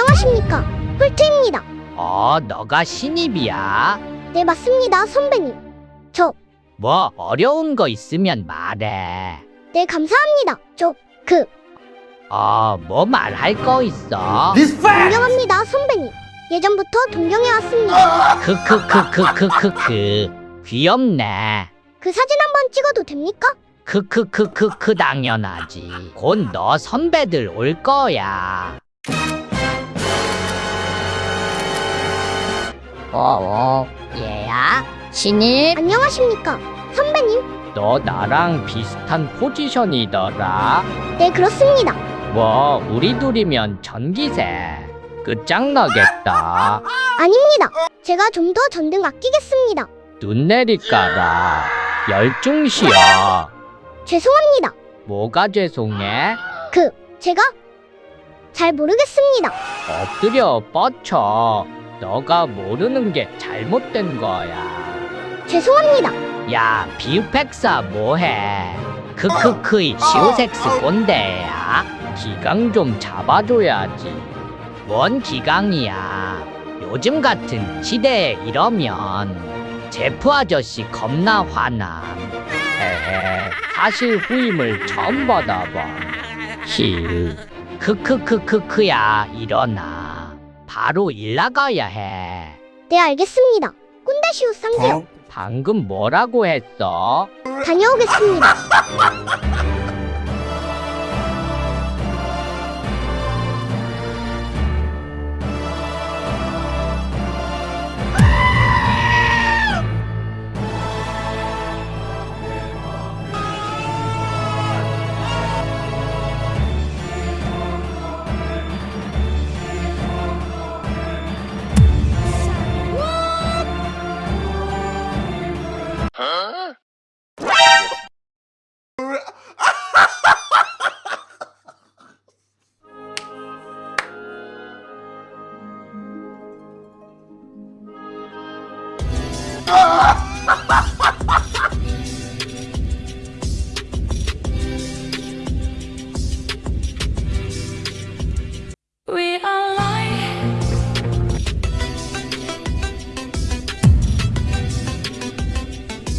안녕하십니까. 홀트입니다. 어, 너가 신입이야? 네, 맞습니다, 선배님. 저, 뭐 어려운 거 있으면 말해. 네, 감사합니다. 저, 그, 어, 뭐 말할 거 있어? 존경합니다, 선배님. 예전부터 동경해왔습니다. 크크크크크크크. 귀엽네. 그 사진 한번 찍어도 됩니까? 크크크크크 당연하지. 곧 너 선배들 올 거야. 어, 어, 얘야? 신입? 안녕하십니까. 선배님. 너 나랑 비슷한 포지션이더라. 네, 그렇습니다. 뭐 우리 둘이면 전기세. 끝장나겠다. 아닙니다. 제가 좀 더 전등 아끼겠습니다. 눈 내리까라. 열중시여. 죄송합니다. 뭐가 죄송해? 그, 제가 잘 모르겠습니다. 엎드려 뻗쳐. 너가 모르는 게 잘못된 거야. 죄송합니다. 야, 비우팩사 뭐해? 크크크이 시오섹스 꼰대야. 기강 좀 잡아줘야지. 뭔 기강이야? 요즘 같은 시대에 이러면 제프 아저씨 겁나 화남. 헤헤, 사실 후임을 처음 받아봐. 힐. 크크크크크야 일어나. 바로 일 나가야 해. 네, 알겠습니다. 꼰대시우 쌍세요. 방금 뭐라고 했어? 다녀오겠습니다. Bye-bye.